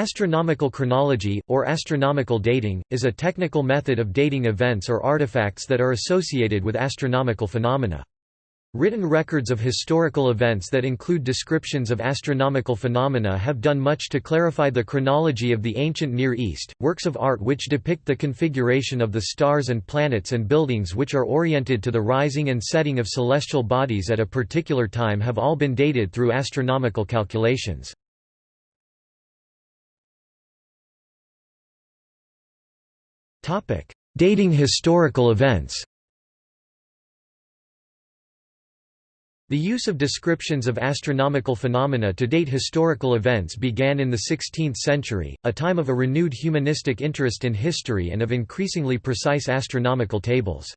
Astronomical chronology, or astronomical dating, is a technical method of dating events or artifacts that are associated with astronomical phenomena. Written records of historical events that include descriptions of astronomical phenomena have done much to clarify the chronology of the ancient Near East. Works of art which depict the configuration of the stars and planets and buildings which are oriented to the rising and setting of celestial bodies at a particular time have all been dated through astronomical calculations. Dating historical events The use of descriptions of astronomical phenomena to date historical events began in the 16th century, a time of a renewed humanistic interest in history and of increasingly precise astronomical tables.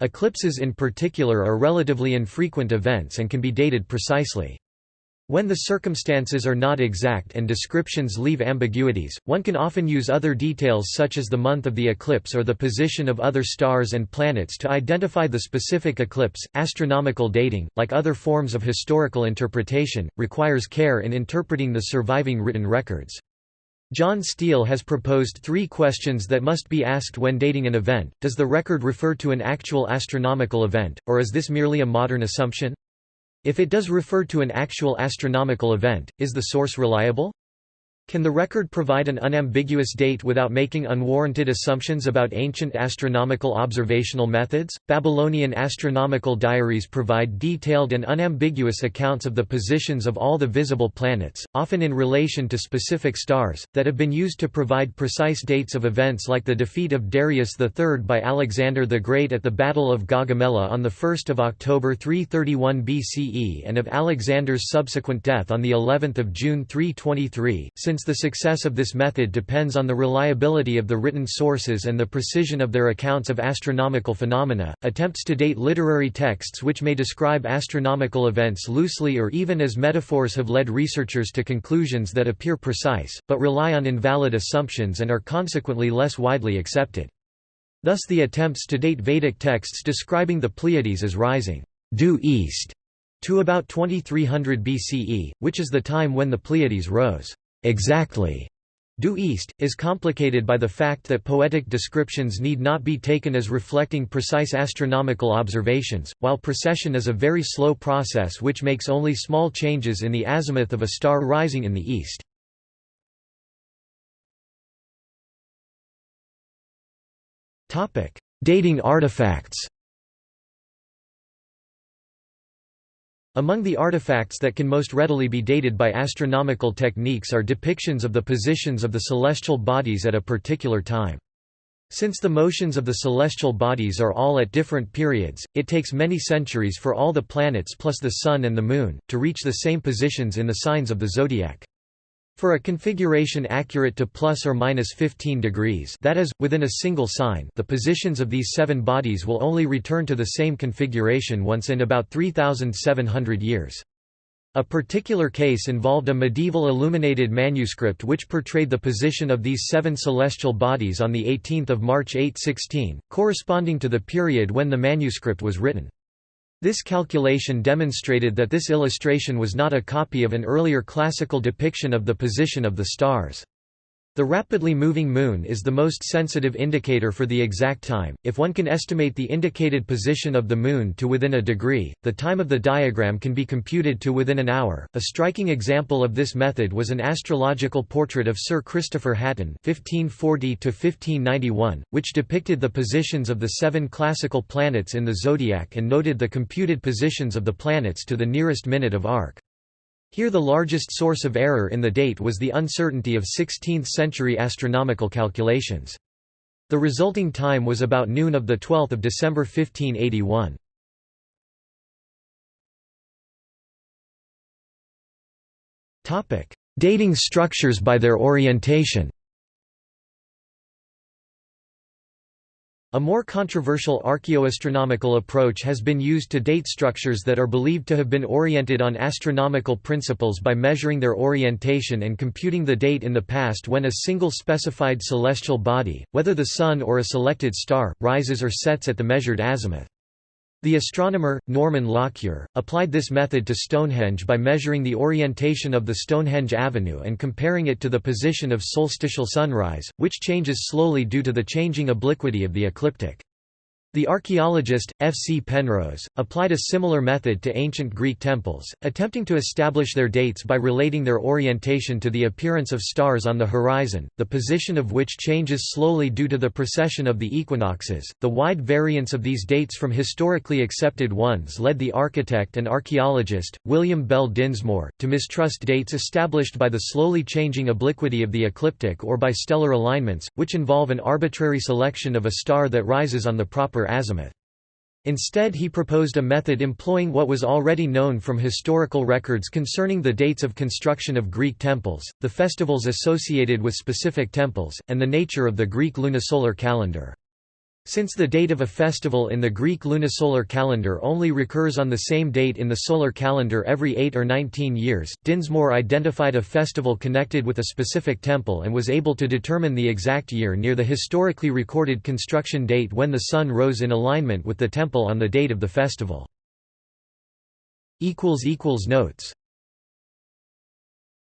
Eclipses in particular are relatively infrequent events and can be dated precisely. When the circumstances are not exact and descriptions leave ambiguities, one can often use other details such as the month of the eclipse or the position of other stars and planets to identify the specific eclipse. Astronomical dating, like other forms of historical interpretation, requires care in interpreting the surviving written records. John Steele has proposed three questions that must be asked when dating an event. Does the record refer to an actual astronomical event, or is this merely a modern assumption? If it does refer to an actual astronomical event, is the source reliable? Can the record provide an unambiguous date without making unwarranted assumptions about ancient astronomical observational methods? Babylonian astronomical diaries provide detailed and unambiguous accounts of the positions of all the visible planets, often in relation to specific stars, that have been used to provide precise dates of events like the defeat of Darius III by Alexander the Great at the Battle of Gaugamela on 1 October 331 BCE and of Alexander's subsequent death on of June 323. Since the success of this method depends on the reliability of the written sources and the precision of their accounts of astronomical phenomena, attempts to date literary texts which may describe astronomical events loosely or even as metaphors have led researchers to conclusions that appear precise, but rely on invalid assumptions and are consequently less widely accepted. Thus the attempts to date Vedic texts describing the Pleiades as rising due east to about 2300 BCE, which is the time when the Pleiades rose exactly due east, is complicated by the fact that poetic descriptions need not be taken as reflecting precise astronomical observations, while precession is a very slow process which makes only small changes in the azimuth of a star rising in the east. Dating artifacts Among the artifacts that can most readily be dated by astronomical techniques are depictions of the positions of the celestial bodies at a particular time. Since the motions of the celestial bodies are all at different periods, it takes many centuries for all the planets plus the Sun and the Moon, to reach the same positions in the signs of the zodiac. For a configuration accurate to plus or minus 15 degrees that is, within a single sign the positions of these seven bodies will only return to the same configuration once in about 3,700 years. A particular case involved a medieval illuminated manuscript which portrayed the position of these seven celestial bodies on 18 March 816, corresponding to the period when the manuscript was written. This calculation demonstrated that this illustration was not a copy of an earlier classical depiction of the position of the stars. The rapidly moving moon is the most sensitive indicator for the exact time. If one can estimate the indicated position of the moon to within a degree, the time of the diagram can be computed to within an hour. A striking example of this method was an astrological portrait of Sir Christopher Hatton (1540–1591), which depicted the positions of the seven classical planets in the zodiac and noted the computed positions of the planets to the nearest minute of arc. Here the largest source of error in the date was the uncertainty of 16th-century astronomical calculations. The resulting time was about noon of 12 December 1581. Dating structures by their orientation A more controversial archaeoastronomical approach has been used to date structures that are believed to have been oriented on astronomical principles by measuring their orientation and computing the date in the past when a single specified celestial body, whether the Sun or a selected star, rises or sets at the measured azimuth. The astronomer, Norman Lockyer, applied this method to Stonehenge by measuring the orientation of the Stonehenge Avenue and comparing it to the position of solstitial sunrise, which changes slowly due to the changing obliquity of the ecliptic. The archaeologist, F. C. Penrose, applied a similar method to ancient Greek temples, attempting to establish their dates by relating their orientation to the appearance of stars on the horizon, the position of which changes slowly due to the precession of the equinoxes. The wide variance of these dates from historically accepted ones led the architect and archaeologist, William Bell Dinsmoor, to mistrust dates established by the slowly changing obliquity of the ecliptic or by stellar alignments, which involve an arbitrary selection of a star that rises on the proper azimuth. Instead he proposed a method employing what was already known from historical records concerning the dates of construction of Greek temples, the festivals associated with specific temples, and the nature of the Greek lunisolar calendar. Since the date of a festival in the Greek lunisolar calendar only recurs on the same date in the solar calendar every 8 or 19 years, Dinsmoor identified a festival connected with a specific temple and was able to determine the exact year near the historically recorded construction date when the sun rose in alignment with the temple on the date of the festival. Notes